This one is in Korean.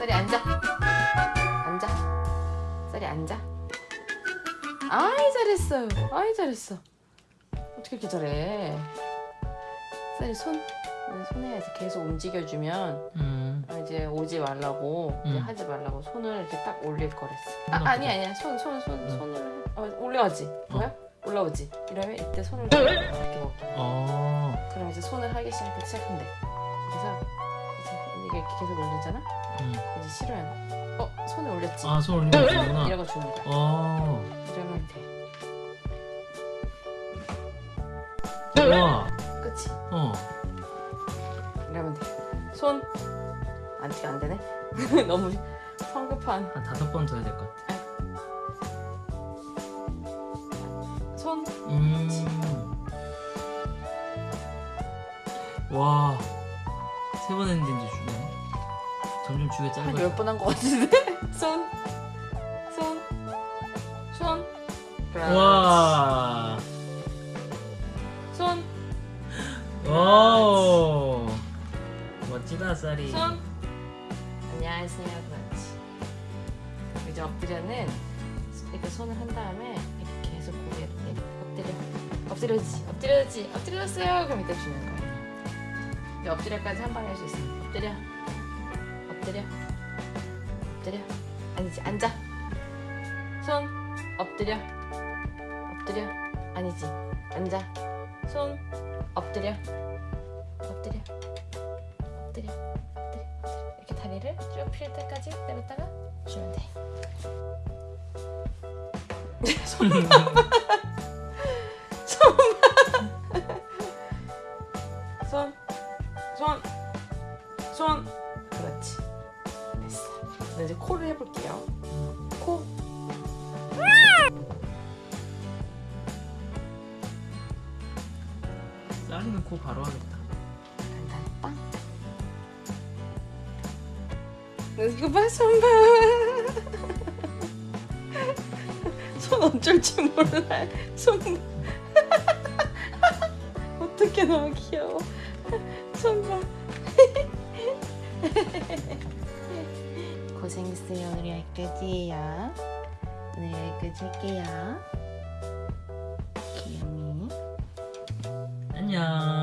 쌀이 앉아. 앉아. 쌀이 앉아. 아이 잘했어. 아이 잘했어. 어떻게 이렇게 잘해? 쌀이 손. 네, 손에 이제 계속 움직여주면 음. 아, 이제 오지 말라고 이제 음. 하지 말라고 손을 이렇게 딱 올릴 거랬어. 손 아. 아니 아니야. 손 손손 응. 손을. 어, 올라가지. 뭐야? 올라오지. 이러면 이때 손을 이렇게 먹게. 어. 그럼 이제 손을 하기 시작 시작한대. 그래서 이제 이게 계속 올리잖아 음. 이제 싫어요 어 손을 올렸지 아, 손 올리면 되구나. 이러고 주는 거야 어. 이러면 돼 와. 그치 어. 이러면 돼 손 안티가 안 되네 너무 성급한 한 다섯 번 더 해야 될 것 같아. 손 음. 와. 세 번 했는데 이제 주네. 점점 주게 한 짧아. 열번한거 같은데 손 손, 손. 와. 손, 오. 멋지다, 쌀이. 손. 안녕하세요. 그렇지. 이제 엎드려는 이렇게 손을 한 다음에 이렇게 계속 고개를 엎드려. 엎드려지, 엎드려지, 엎드렸어요. 그럼 이때 주는 거야. 엎드려까지 한 방에 할 수 있어. 엎드려, 엎드려, 엎드려. 아니지, 앉아. 손, 엎드려, 엎드려. 아니지, 앉아. 손, 엎드려, 엎드려, 엎드려, 엎드려. 이렇게 다리를 쭉필 때까지 내렸다가 주면 돼. 손만, 손, 손. 그렇지. 됐어. 네, 이제 코를 해볼게요. 코. 쌀이는 코 바로 하겠다. 간단빵. 이거 봐, 손 봐. 손 어쩔 줄 몰라. 손 봐. 어떻게 너무 귀여워. 손 봐. 고생했어요. 오늘 여기까지예요. 오늘 여기까지 할게요. 귀여미. 안녕.